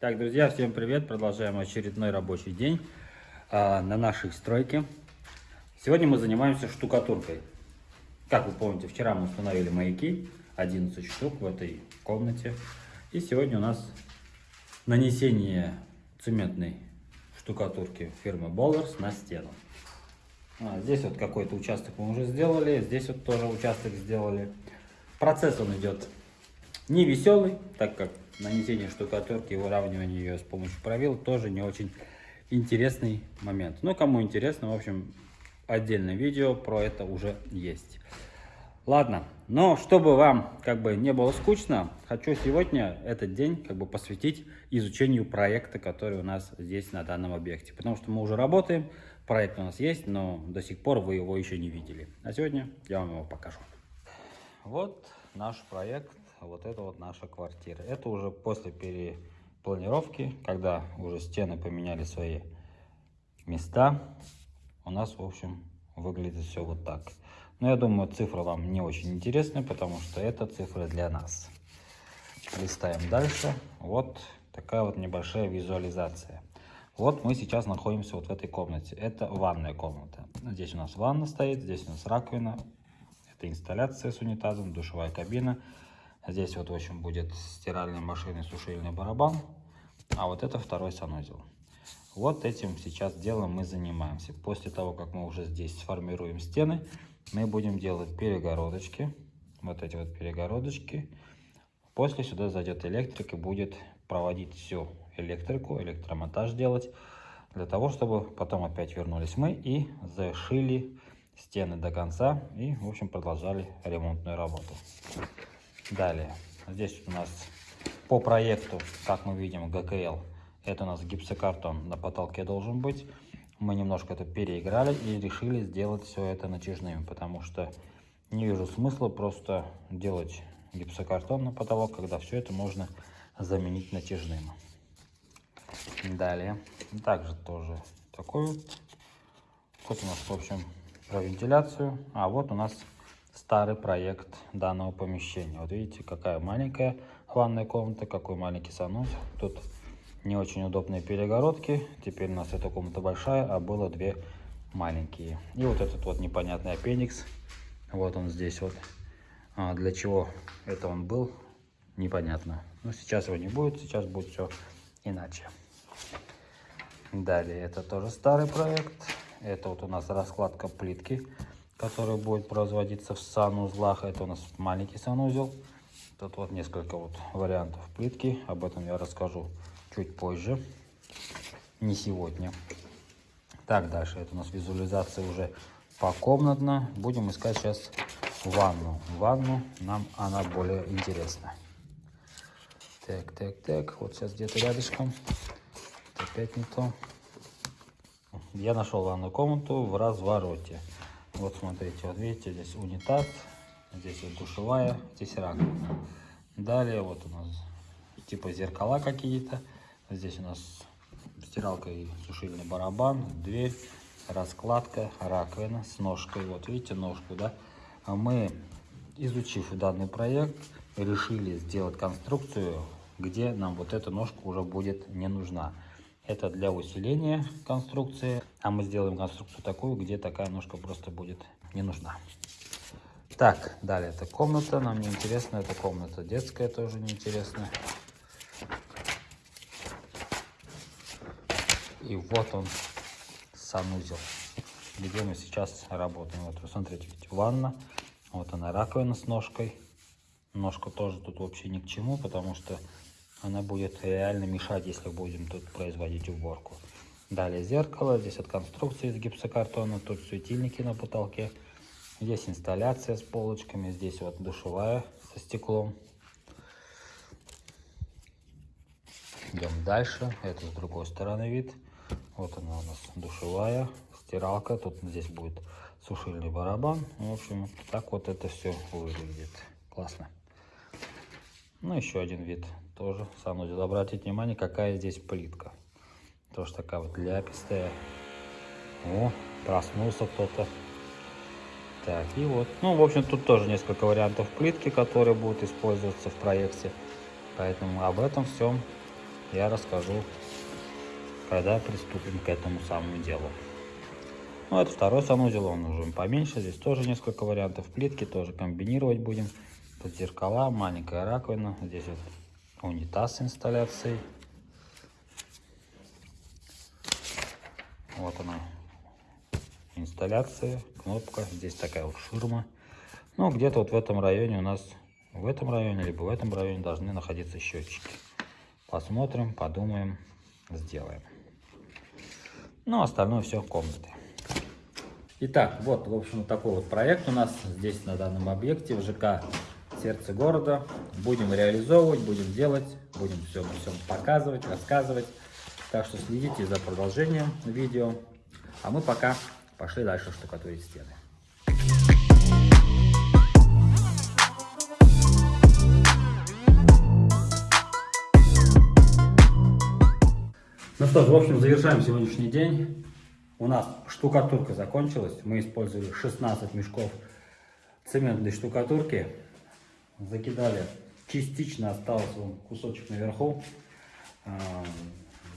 Так, друзья, всем привет! Продолжаем очередной рабочий день а, на нашей стройке. Сегодня мы занимаемся штукатуркой. Как вы помните, вчера мы установили маяки, 11 штук в этой комнате. И сегодня у нас нанесение цементной штукатурки фирмы Bowlers на стену. А, здесь вот какой-то участок мы уже сделали, здесь вот тоже участок сделали. Процесс он идет не веселый, так как нанесение штукатурки и выравнивание ее с помощью правил тоже не очень интересный момент. Но кому интересно, в общем, отдельное видео про это уже есть. Ладно, но чтобы вам как бы не было скучно, хочу сегодня этот день как бы посвятить изучению проекта, который у нас здесь на данном объекте. Потому что мы уже работаем, проект у нас есть, но до сих пор вы его еще не видели. А сегодня я вам его покажу. Вот наш проект вот это вот наша квартира. Это уже после перепланировки, когда уже стены поменяли свои места. У нас, в общем, выглядит все вот так. Но я думаю, цифра вам не очень интересна, потому что это цифры для нас. Листаем дальше. Вот такая вот небольшая визуализация. Вот мы сейчас находимся вот в этой комнате. Это ванная комната. Здесь у нас ванна стоит, здесь у нас раковина. Это инсталляция с унитазом, душевая кабина. Здесь вот, в общем, будет стиральная машина, сушильный барабан. А вот это второй санузел. Вот этим сейчас делом мы занимаемся. После того, как мы уже здесь сформируем стены, мы будем делать перегородочки. Вот эти вот перегородочки. После сюда зайдет электрик и будет проводить всю электрику, электромонтаж делать. Для того, чтобы потом опять вернулись мы и зашили стены до конца. И, в общем, продолжали ремонтную работу. Далее, здесь у нас по проекту, как мы видим, ГКЛ, это у нас гипсокартон на потолке должен быть. Мы немножко это переиграли и решили сделать все это натяжным, потому что не вижу смысла просто делать гипсокартон на потолок, когда все это можно заменить натяжным. Далее, также тоже такой вот. Вот у нас, в общем, про вентиляцию. А вот у нас старый проект данного помещения. Вот видите, какая маленькая ванная комната, какой маленький санузел. Тут не очень удобные перегородки. Теперь у нас эта комната большая, а было две маленькие. И вот этот вот непонятный аппендикс. Вот он здесь вот. А для чего это он был, непонятно. Но сейчас его не будет, сейчас будет все иначе. Далее, это тоже старый проект. Это вот у нас раскладка плитки который будет производиться в санузлах. Это у нас маленький санузел. Тут вот несколько вот вариантов плитки. Об этом я расскажу чуть позже. Не сегодня. Так, дальше. Это у нас визуализация уже покомнатно. Будем искать сейчас ванну. Ванну нам она более интересна. Так, так, так. Вот сейчас где-то рядышком. Опять не то. Я нашел ванную комнату в развороте. Вот смотрите, вот видите, здесь унитаз, здесь вот душевая, здесь раковина. Далее вот у нас типа зеркала какие-то. Здесь у нас стиралка и сушильный барабан, дверь, раскладка, раковина с ножкой. Вот видите ножку, да? А мы, изучив данный проект, решили сделать конструкцию, где нам вот эта ножка уже будет не нужна. Это для усиления конструкции. А мы сделаем конструкцию такую, где такая ножка просто будет не нужна. Так, далее это комната. Нам не интересна эта комната. Детская тоже неинтересна. И вот он, санузел, где мы сейчас работаем. Вот, посмотрите, видите, ванна. Вот она, раковина с ножкой. Ножка тоже тут вообще ни к чему, потому что она будет реально мешать, если будем тут производить уборку. Далее зеркало. Здесь от конструкции из гипсокартона. Тут светильники на потолке. Здесь инсталляция с полочками. Здесь вот душевая со стеклом. Идем дальше. Это с другой стороны вид. Вот она у нас душевая, стиралка. Тут здесь будет сушильный барабан. В общем, так вот это все выглядит. Классно. Ну, еще один вид тоже санузел. Обратите внимание, какая здесь плитка. Тоже такая вот ляпистая. О, проснулся кто-то. Так, и вот. Ну, в общем, тут тоже несколько вариантов плитки, которые будут использоваться в проекте. Поэтому об этом всем я расскажу, когда приступим к этому самому делу. Ну, это второй санузел, он уже поменьше. Здесь тоже несколько вариантов плитки, тоже комбинировать будем. Тут зеркала, маленькая раковина. Здесь вот унитаз с инсталляцией. Вот она, инсталляция, кнопка. Здесь такая вот ширма. Ну, где-то вот в этом районе у нас, в этом районе, либо в этом районе должны находиться счетчики. Посмотрим, подумаем, сделаем. Ну, остальное все в комнате. Итак, вот, в общем, такой вот проект у нас здесь на данном объекте в ЖК сердце города. Будем реализовывать, будем делать, будем все, все показывать, рассказывать. Так что следите за продолжением видео. А мы пока пошли дальше штукатурить стены. Ну что ж, в общем, завершаем сегодняшний день. У нас штукатурка закончилась. Мы использовали 16 мешков цементной штукатурки закидали, частично остался вон, кусочек наверху,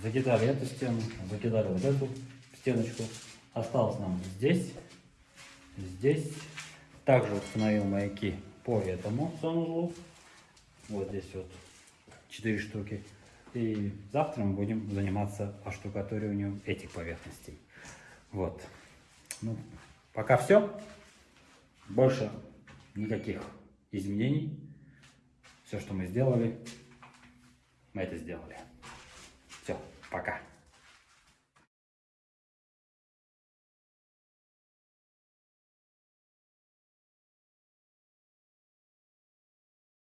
закидали эту стену, закидали вот эту стеночку, осталось нам здесь, здесь, также установил маяки по этому санузлу, вот здесь вот 4 штуки, и завтра мы будем заниматься оштукатуриванием этих поверхностей. Вот. Ну, пока все. Больше никаких изменений. Все, что мы сделали, мы это сделали. Все, пока.